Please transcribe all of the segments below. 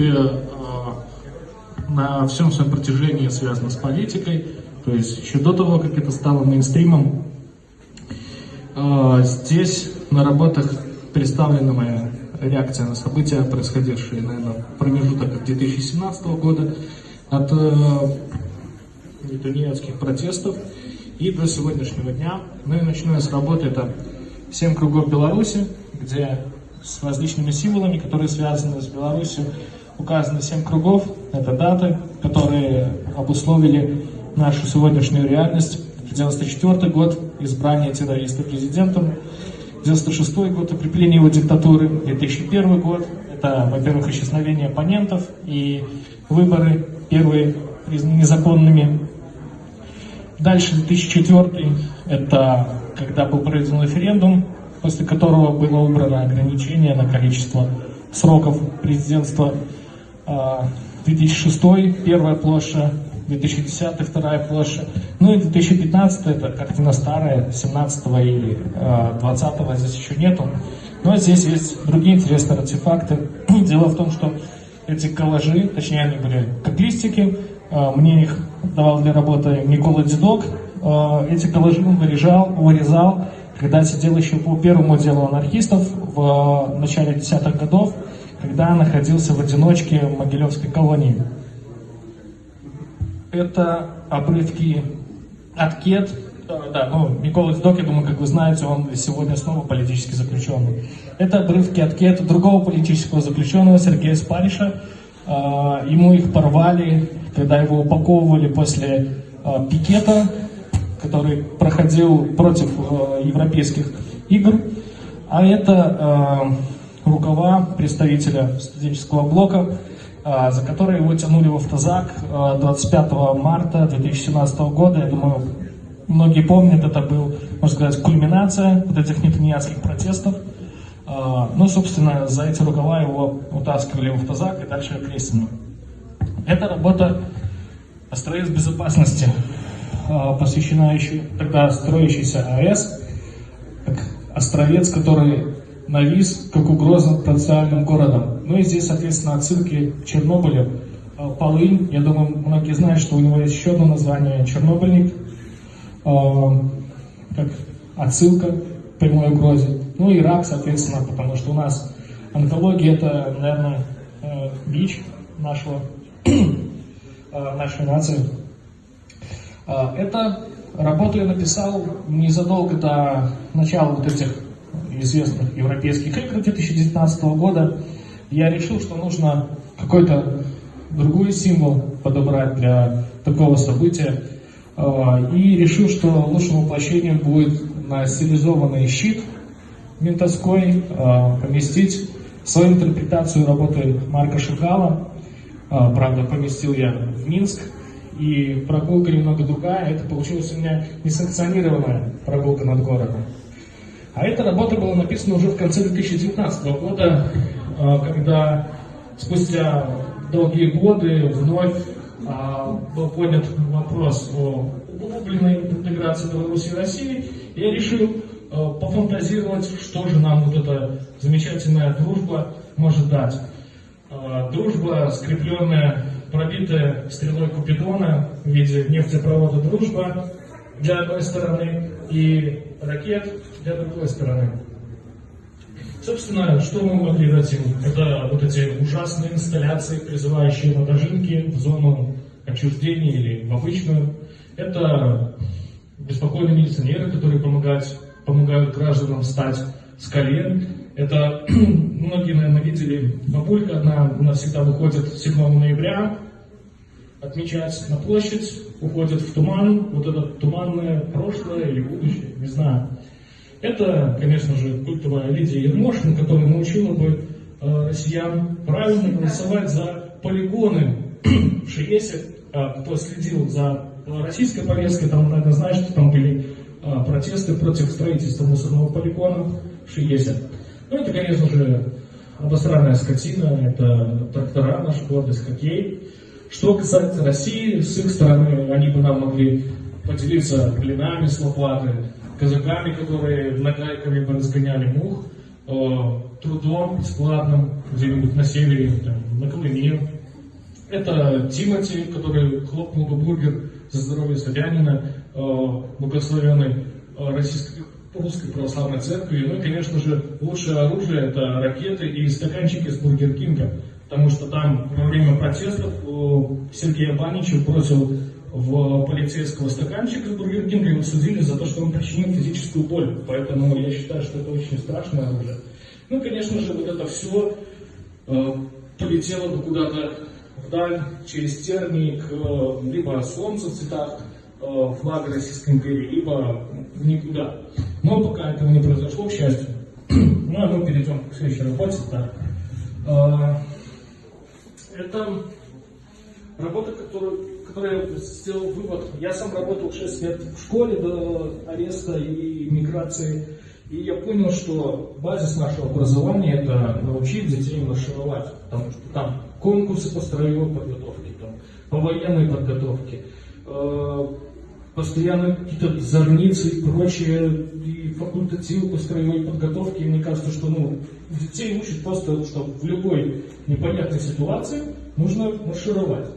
принципе, на всем своем протяжении связано с политикой. То есть еще до того, как это стало мейнстримом, здесь на работах представлена моя реакция на события, происходившие, наверное, в промежуток 2017 года, от э, тунеядских протестов и до сегодняшнего дня. Ну и начну с работы, это «Семь кругов Беларуси», где с различными символами, которые связаны с Беларусью, указаны семь кругов. Это даты, которые обусловили нашу сегодняшнюю реальность. 1994 год, избрание террориста президентом, 96 год, укрепление его диктатуры, 2001 год, это, во-первых, исчезновение оппонентов и выборы первые незаконными. Дальше 2004, это когда был проведен референдум, после которого было убрано ограничение на количество сроков президентства. 2006, а, первая площадь 2010 вторая площадь, ну и 2015 это картина старая, 17 или э, 20 здесь еще нету. Но здесь есть другие интересные артефакты. Дело в том, что эти коллажи, точнее они были как листики, э, мне их давал для работы Никола Дедок. Эти коллажи он вырезал, вырезал, когда сидел еще по первому делу анархистов в начале десятых годов, когда находился в одиночке в Могилевской колонии это обрывки от КЕТ. Да, ну, Микола Дедок, я думаю, как вы знаете, он сегодня снова политически заключенный. Это обрывки от КЕТ другого политического заключенного, Сергея Спариша. А, ему их порвали, когда его упаковывали после а, пикета, который проходил против европейских игр. А это рукава представителя студенческого блока а, за которые его тянули в автозак 25 а, марта 2017 года. Я думаю, многие помнят, это был, можно сказать, кульминация вот этих нетаньяцких протестов. А, ну, собственно, за эти рукава его утаскивали в автозак и дальше окрестину. Эта работа строец безопасности, посвящена еще тогда строящейся АЭС, островец, который навис как угроза потенциальным городам. Ну и здесь, соответственно, отсылки к Чернобылю. А, Полынь, я думаю, многие знают, что у него есть еще одно название Чернобыльник, а, как отсылка к прямой угрозе. Ну и рак, соответственно, потому что у нас онкология это, наверное, э, бич нашего, э, нашей нации. А, это работу я написал незадолго до начала вот этих известных европейских игр 2019 года, я решил, что нужно какой-то другой символ подобрать для такого события. А, и решил, что лучшим воплощением будет на стилизованный щит ментовской а, поместить свою интерпретацию работы Марка Шагала. А, правда, поместил я в Минск. И прогулка немного другая. Это получилась у меня несанкционированная прогулка над городом. А эта работа была написана уже в конце 2019 года, а, когда спустя долгие годы вновь а, был поднят вопрос о углубленной интеграции Беларуси и России. Я решил а, пофантазировать, что же нам вот эта замечательная дружба может дать. Дружба, скрепленная, пробитая стрелой Купидона в виде нефтепровода «Дружба» для одной стороны и ракет для другой стороны. Собственно, что мы могли дать им? Это вот эти ужасные инсталляции, призывающие на дожинки в зону отчуждения или в обычную. Это беспокойные милиционеры, которые помогают, помогают гражданам встать с колен. Это, многие, наверное, видели, бабулька одна у нас всегда выходит 7 ноября, отмечать на площадь, уходит в туман, вот это туманное прошлое или будущее, не знаю. Это, конечно же, культовая Лидия Ермошина, которая научила бы э, россиян правильно голосовать за полигоны Шиесе. Э, кто следил за российской повесткой, там, наверное, знает, что там были э, протесты против строительства мусорного полигона в Шиесе. Ну, это, конечно же, обосранная скотина, это трактора, наш гордость, хоккей. Что касается России, с их стороны, они бы нам могли поделиться блинами с лопаты, казаками, которые нагайками бы разгоняли мух. трудом бесплатным где-нибудь на севере, там, на Колыме. Это Тимати, который хлопнул бы бургер за здоровье Собянина, благословенной э, российской русской православной церкви. Ну и, конечно же, лучшее оружие это ракеты и стаканчики с Бургер Кинга. Потому что там во время протестов Сергей Баничев бросил в полицейского стаканчик из Бургер Кинга, его судили за то, что он причинил физическую боль. Поэтому я считаю, что это очень страшное оружие. Ну, конечно же, вот это все э, полетело бы куда-то вдаль, через терник, э, либо солнце в цветах э, флага Российской империи, либо никуда. Но пока этого не произошло, к счастью. Ну, а мы перейдем к следующей работе. Да. Э, это работа, которую которой я сделал вывод. Я сам работал 6 лет в школе до ареста и миграции. И я понял, что базис нашего образования это научить детей маршировать. Потому что там конкурсы по строевой подготовке, там, по военной подготовке, э, постоянно какие-то зорницы и прочее, и факультативы по строевой подготовке. И мне кажется, что ну, детей учат просто, что в любой непонятной ситуации нужно маршировать.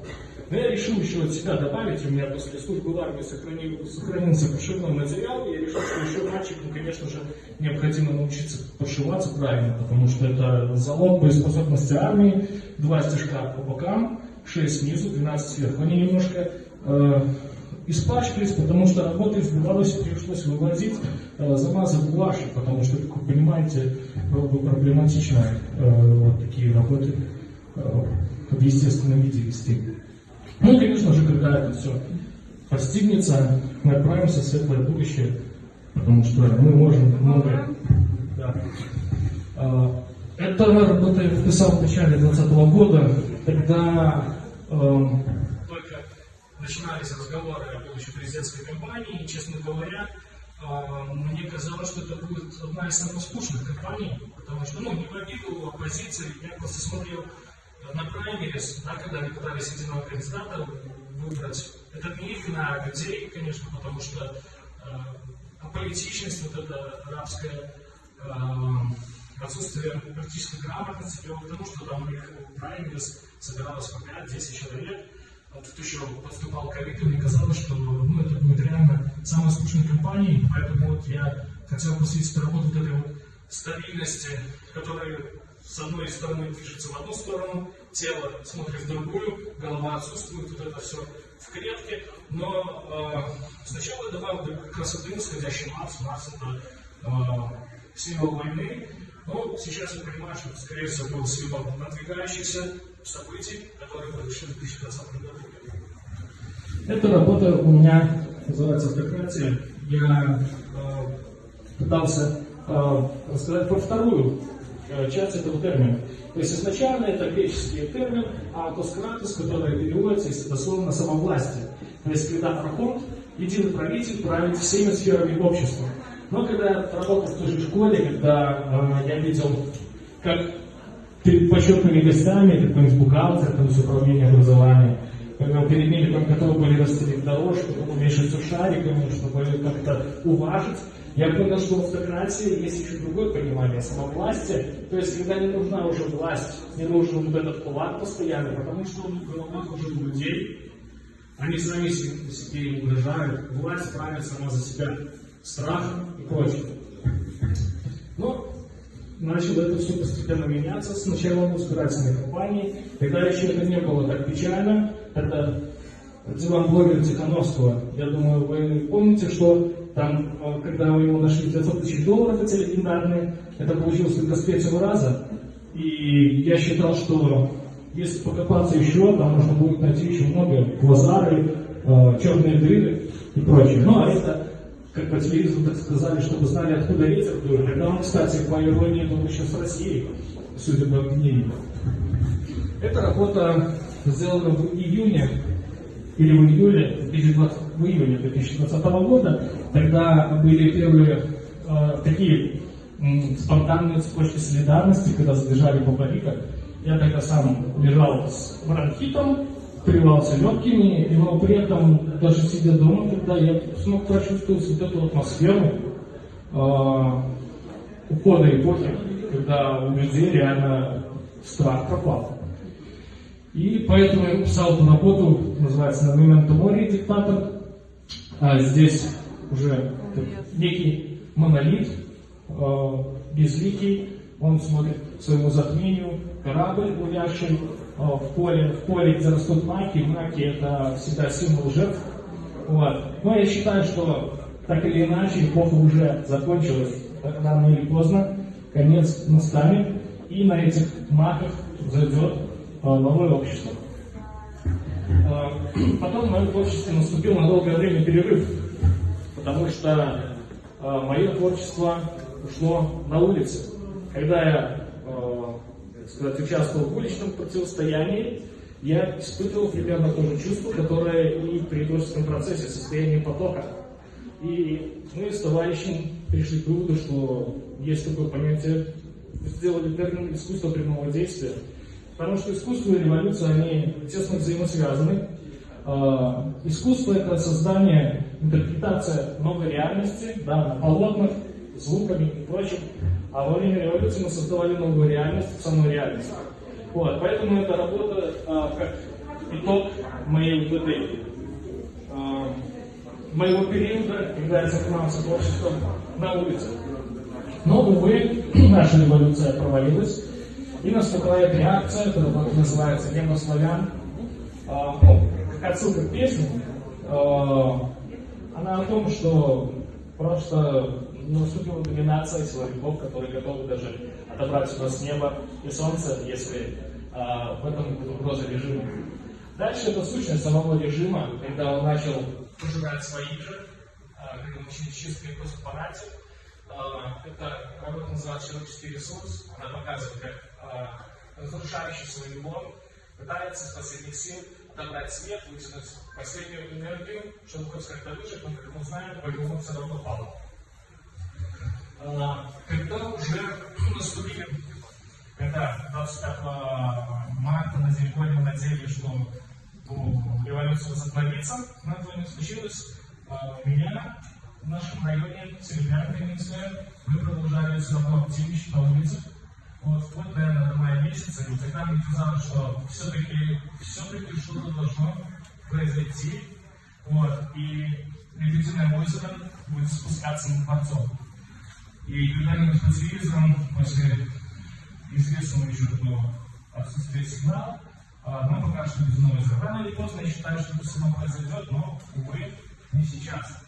Но я решил еще от себя добавить, у меня после службы в армии сохранил, сохранился пошивной материал, и я решил, что еще мальчикам, конечно же, необходимо научиться пошиваться правильно, потому что это залог боеспособности армии, два стежка по бокам, 6 снизу, 12 сверху. Они немножко э, испачкались, потому что работа из Беларуси пришлось вывозить, э, замазав гуашью, потому что, как вы понимаете, было бы проблематично э, вот такие работы э, в естественном виде вести. Ну, конечно же, когда это все постигнется, мы отправимся в светлое будущее, потому что мы можем многое. Да. А, это работа я вписал в начале 2020 года, когда э, только начинались разговоры о будущей президентской кампании, и, честно говоря, э, мне казалось, что это будет одна из самых скучных кампаний, потому что, ну, не в обиду оппозиции, я просто смотрел на праймерис, да, когда они пытались единого кандидата выбрать, это миф на людей, конечно, потому что э, аполитичность, вот эта арабская э, отсутствие практической грамотности привело к тому, что там у них праймерис собиралось по 5-10 человек, вот тут еще подступал ковид, и мне казалось, что ну, это будет реально самой скучной компанией, поэтому вот я хотел посвятить работу вот этой вот стабильности, которая с одной стороны движется в одну сторону, тело смотрит в другую, голова отсутствует, вот это все в клетке. Но э, сначала для красоты восходящий Марс. Марс это э, символ войны. Но сейчас я понимаю, что скорее всего, был символ надвигающихся событий, которые произошли в 2020 году. Эта работа у меня называется «Автократия». Я э, пытался э, рассказать про вторую часть этого термина. То есть изначально это греческий термин «автоскратус», который переводится из дословно «самовластие». То есть когда архонт, единый правитель, правит всеми сферами общества. Но когда я работал в той же школе, когда э, я видел, как перед почетными гостями, какой-нибудь бухгалтер, какое-нибудь управление образования, когда перед ними там готовы были расстелить дорожку, уменьшить шариками, чтобы как-то уважить, я понял, что в автократии есть еще другое понимание самовластия. То есть, когда не нужна уже власть, не нужен вот этот кулак постоянный, потому что он в головах уже людей. Они сами себе угрожают. Власть правит сама за себя. Страх и прочее. Но начало это все постепенно меняться с началом избирательной кампании. Тогда еще это не было так печально. Это дела блогера Тихановского. Я думаю, вы помните, что там, э, когда мы ему нашли 900 тысяч долларов, эти легендарные, это получилось только с третьего раза. И я считал, что если покопаться еще, там можно будет найти еще много квазары, э, черные дыры и прочее. Ну, а это, как по телевизору так сказали, чтобы знали, откуда ветер дует. Тогда он, кстати, по иронии, был еще с Россией, судя по обвинению. Эта работа сделана в июне или в июле 2020, в июне 2020 года, когда были первые э, такие э, спонтанные цепочки солидарности, когда забежали по баррикам. Я тогда сам лежал с бронхитом, плевался легкими, но при этом, даже сидя дома, когда я смог прочувствовать вот эту атмосферу, э, ухода эпохи, когда у людей реально страх пропал. И поэтому я написал эту работу, называется «На момент моря диктатор». А здесь уже некий монолит, э, безликий, он смотрит к своему затмению, корабль, гулявший э, в поле, в поле, где растут маки, маки это всегда символ жертв. Вот. Но я считаю, что так или иначе эпоха уже закончилась, рано или поздно, конец настанет, и на этих маках зайдет э, новое общество. Потом в моем творчестве наступил на долгое время перерыв, потому что мое творчество ушло на улице. Когда я, э, сказать, участвовал в уличном противостоянии, я испытывал примерно то же чувство, которое и при творческом процессе, состоянии потока. И мы с товарищем пришли к выводу, что есть такое понятие, сделали термин искусство прямого действия. Потому что искусство и революция, они тесно взаимосвязаны. Э, искусство – это создание, интерпретация новой реальности да, на полотнах, звуками и прочим. А во время революции мы создавали новую реальность, самую реальность. Вот, поэтому эта работа а, как итог моей вот этой, а, моего периода, когда я занимался творчеством на улице. Но, увы, наша революция провалилась, и наступает реакция, которая называется «Небо славян». А, ну, как отсылка к песне, а, она о том, что просто наступила доминация силовиков, которые готовы даже отобрать у нас небо и солнце, если а, в этом будет угроза режима. Дальше это сущность самого режима, когда он начал пожирать своих же, а, когда мы начали чистые просто фанатик. А, это работа называется «Человеческий ресурс». Она показывает, как а, разрушающий свой мир пытается с последних сил отобрать свет, вытянуть последнюю энергию, чтобы хоть как-то выжить, но, как мы знаем, по-любому все равно падает. А, когда уже наступили, когда 25 марта на Зеликоне мы надеялись, что ну, революция возобновится, но этого не случилось. А, у меня в нашем районе, Серебрянка Минская, мы продолжали все равно активничать на улицах. Вот, вплоть, наверное, до мая месяца, и тогда мне казалось, что все-таки все-таки что-то должно произойти. Вот, и Лебединое озеро будет спускаться на дворцом. И когда-нибудь по телевизору, после известного еще такого отсутствия сигнала, а, мы пока что без новой Рано или поздно я считаю, что это все произойдет, но, увы, не сейчас.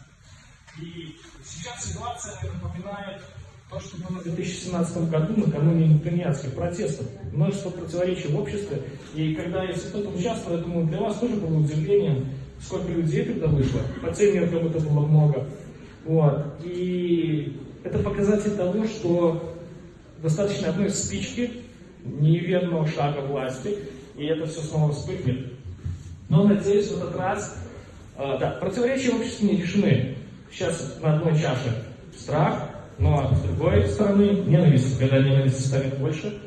И сейчас ситуация напоминает то, что было в 2017 году, накануне тунеядских протестов. Множество противоречий в обществе. И когда в этом участвовал, я думаю, для вас тоже было удивлением, сколько людей тогда вышло. По тем меркам это было много. Вот. И это показатель того, что достаточно одной спички, неверного шага власти, и это все снова вспыхнет. Но, надеюсь, в этот раз, э, да, противоречия в обществе не решены. Сейчас на одной чаше страх, но с другой стороны ненависть. Когда ненависть станет больше,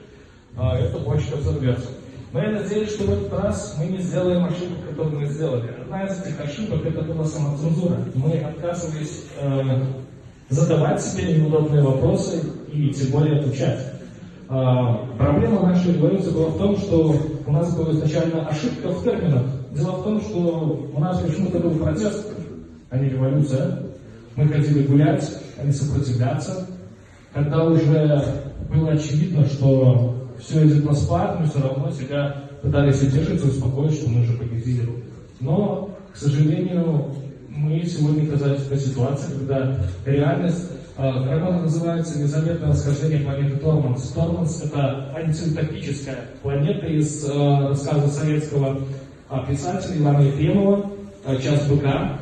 э, эта бочка взорвется. Но я надеюсь, что в этот раз мы не сделаем ошибку, которую мы сделали. Одна из этих ошибок это была самоцензура. Мы отказывались э, задавать себе неудобные вопросы и тем более отвечать. А, проблема нашей революции была в том, что у нас была изначально ошибка в терминах. Дело в том, что у нас почему-то был протест, а не революция. Мы хотели гулять, а не сопротивляться. Когда уже было очевидно, что все идет на спад, мы все равно себя пытались утешить и успокоить, что мы уже победили. Но, к сожалению, мы сегодня оказались в той ситуации, когда реальность Работа называется «Незаметное расхождение планеты Торманс». Торманс — это антиутопическая планета из э, рассказа советского э, писателя Ивана Ефремова «Час быка».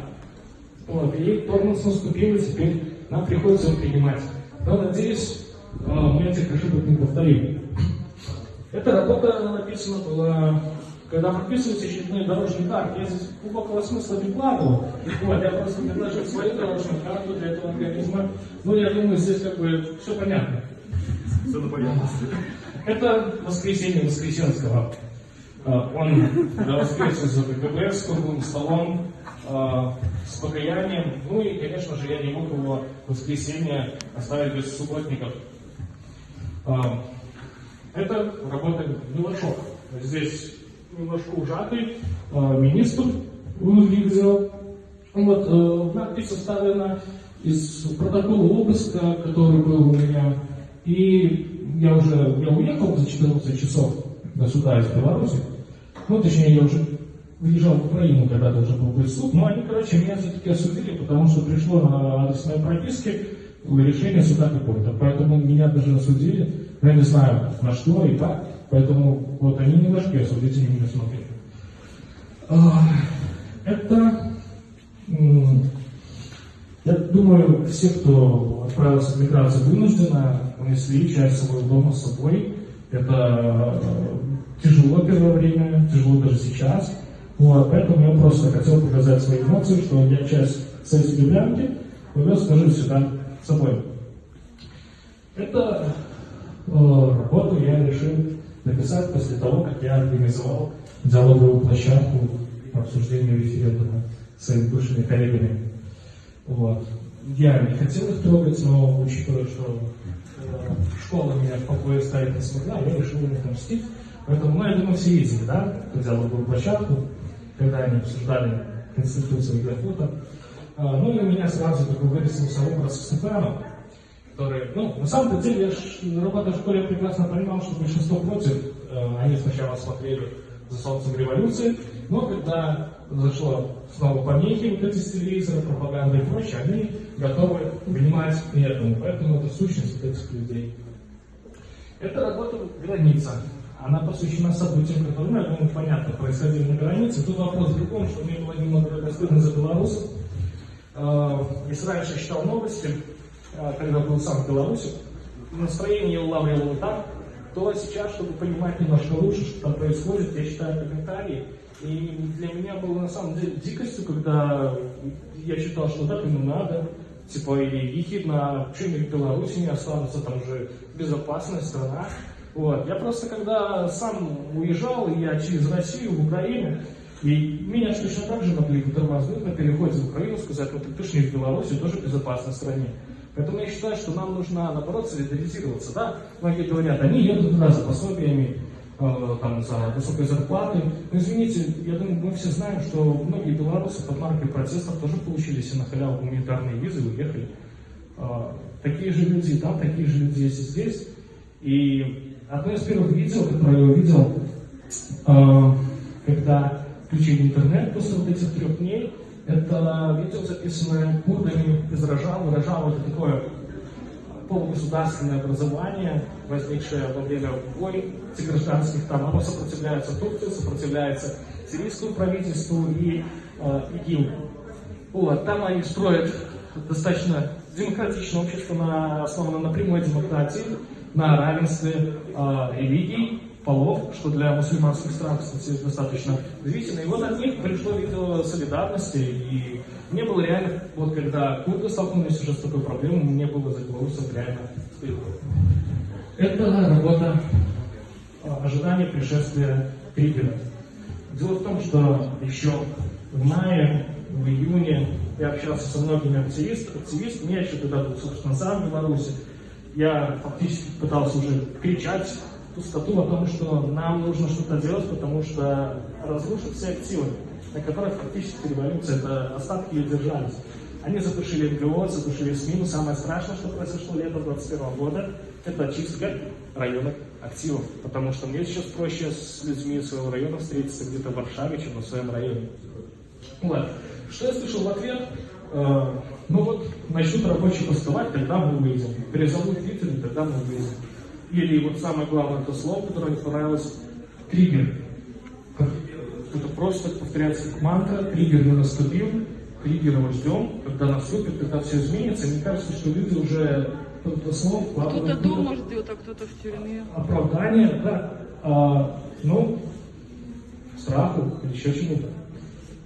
Вот, и Торманс наступил, и теперь нам приходится его принимать. Но, надеюсь, э, мы этих ошибок не повторим. Эта работа написана была когда прописывается очередной дорожный карт, я здесь глубокого смысла не вкладывал. Вот, я просто предложил свою дорожную карту для этого организма. Ну, я думаю, здесь как бы все понятно. Все на поверхности. Это воскресенье Воскресенского. А, он воскресил за КГБ с круглым столом, а, с покаянием. Ну и, конечно же, я не мог его воскресенье оставить без субботников. А, Это работа Милашов. Здесь немножко ужатый а, министр выглядел. Вот, э, надпись составлена из протокола обыска, который был у меня. И я уже я уехал за 14 часов до суда из Беларуси. Ну, точнее, я уже выезжал в Украину, когда должен был быть суд. Но они, короче, меня все-таки осудили, потому что пришло на адрес моей прописки решение суда какое-то. Поэтому меня даже осудили. Я не знаю, на что и как. Поэтому вот они не нашли осудители меня смотрели. А, Это я думаю, все, кто отправился в миграцию вынужденно, унесли часть своего дома с собой. Это э, тяжело первое время, тяжело даже сейчас. Вот, поэтому я просто хотел показать свои эмоции, что я часть сессии Лjublянки повез скажу сюда с собой. Это э, работу я решил написать после того, как я организовал диалоговую площадку по обсуждению референдума с своими бывшими коллегами. Вот. Я не хотел их трогать, но учитывая, что э, школа меня в покое ставить не смогла, я решил им отомстить. Поэтому, ну, я думаю, все видели, да, диалоговую площадку, когда они обсуждали Конституцию Графута. А, ну и у меня сразу такой вырисовался образ Стефана, который, ну, на самом деле, я работая в школе, прекрасно понимал, что большинство против, э, они сначала смотрели за солнцем революции, но когда зашло снова помехи, вот эти с телевизора, пропаганда и прочее, они готовы внимать к этому. Поэтому это сущность этих людей. Это работа граница. Она посвящена событиям, которые, ну, я думаю, понятно, происходили на границе. Тут вопрос в другом, что мне было немного стыдно за белорусов. Если раньше я читал новости, э, когда был сам в Беларуси, настроение улавливало так, то сейчас, чтобы понимать немножко лучше, что там происходит, я читаю комментарии, и для меня было на самом деле дикостью, когда я читал, что так ему надо, типа, и ехидно, почему в Беларуси не останутся, там же безопасная страна. Вот. Я просто, когда сам уезжал, я через Россию в Украину, и меня точно так же могли тормознуть на переходе в Украину, сказать, вот ты ж не в Беларуси, тоже в безопасной стране. Поэтому я считаю, что нам нужно, наоборот, солидаризироваться. Да? Многие говорят, они едут туда за пособиями, там, за высокой зарплатой. Но извините, я думаю, мы все знаем, что многие белорусы под маркой протестов тоже получили себе на халяву гуманитарные визы и уехали. Э, такие же люди там, такие же люди есть и здесь. И одно из первых видео, которое я увидел, э, когда включили интернет после вот этих трех дней, это видео, записанное курдами из Рожава. Рожав – это такое полугосударственное образование, возникшее во время войн гражданских. Там оно сопротивляется Турции, сопротивляется сирийскому правительству и э, ИГИЛ. Вот, там они строят достаточно демократичное общество, на, основанное на прямой демократии, на равенстве э, религий, полов, что для мусульманских стран, кстати, достаточно удивительно. И вот от них пришло видео солидарности, и мне было реально, вот когда курды столкнулись уже с такой проблемой, мне было за белорусов реально стыдно. Это работа а, ожидания пришествия Кригера. Дело в том, что еще в мае, в июне я общался со многими активистами, активистами я еще тогда был, собственно, сам в Беларуси. Я фактически пытался уже кричать пустоту о том, что нам нужно что-то делать, потому что разрушат все активы, на которых фактически революция, это остатки ее держались. Они затушили НГО, затушили СМИ, но самое страшное, что произошло летом 2021 года, это очистка районных активов, потому что мне сейчас проще с людьми своего района встретиться где-то в Варшаве, чем в своем районе. Вот. Что я слышал в ответ? Э, ну вот, начнут рабочие бастовать, тогда мы выйдем. Перезовут Твиттер, тогда мы выйдем. Или вот самое главное это слово, которое мне понравилось, триггер. Это просто повторяется как мантра, триггер не наступил, триггер мы ждем, когда наступит, когда все изменится. Мне кажется, что люди уже это слово Кто-то дома ждет, а кто-то в тюрьме. Оправдание, да. А, ну, страху или еще чему-то.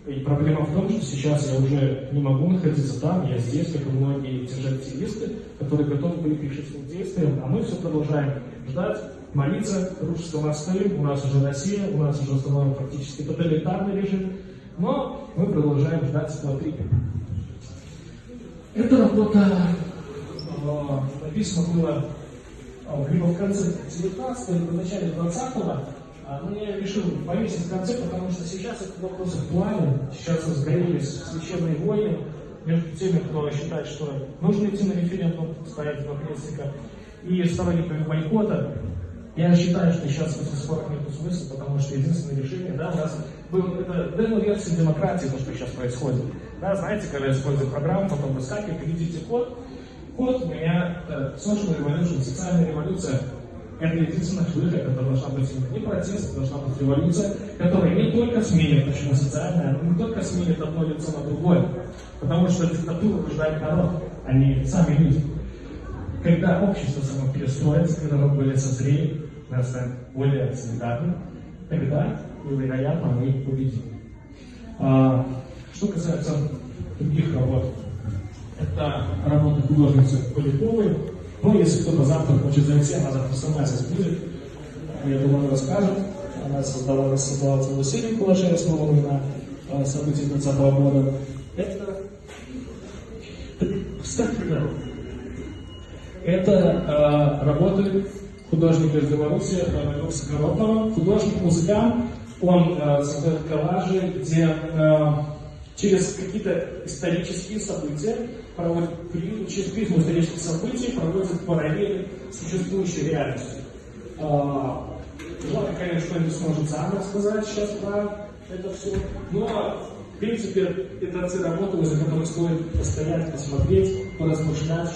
И проблема в том, что сейчас я уже не могу находиться там, я здесь, как и многие те же активисты, которые готовы были к решительным действиям, а мы все продолжаем ждать, молиться, нас стоим, у нас уже Россия, у нас уже установлен фактически тоталитарный режим, но мы продолжаем ждать этого триггера. Эта работа э, написана была а, либо в конце 19 либо в начале 20-го, а, но я решил повесить в конце, потому что сейчас этот вопрос актуален. Сейчас разгорелись священные войны между теми, кто считает, что нужно идти на референдум, ставить два крестника, и сторонниками бойкота. Я считаю, что сейчас в этих спорах нет смысла, потому что единственное решение, да, у нас был, это демо-версия демократии, то, что сейчас происходит. Да, знаете, когда используют программу, потом выскакивает, введите код. Код у меня это social revolution, социальная революция. Это единственная выход, это должна быть не протест, должна быть революция, которая не только сменит, почему социальная, но не только сменит одно лицо на другое. Потому что диктатуру рождает народ, а не сами люди. Когда общество само перестроится, когда мы более созрели, мы станем более солидарны, тогда, вероятно, мы победим. А, что касается других работ, это работа художницы Поляковой. Ну, если кто-то завтра хочет зайти, она завтра сама здесь будет. Я думаю, она расскажет. Она создала, создала целую серию коллажей, основанную на э, событиях 20 года. Это... Кстати, да. Это э, работы художника из Беларуси э, Высокородного, художник-музыкант. Он э, создает коллажи, где э, через какие-то исторические события проводит через призму исторических событий проводит параллели с существующей реальностью. А, Желательно, конечно, что-нибудь сможет сам рассказать сейчас про это все. Но, в принципе, это те работы, за которых стоит постоять, посмотреть, поразмышлять,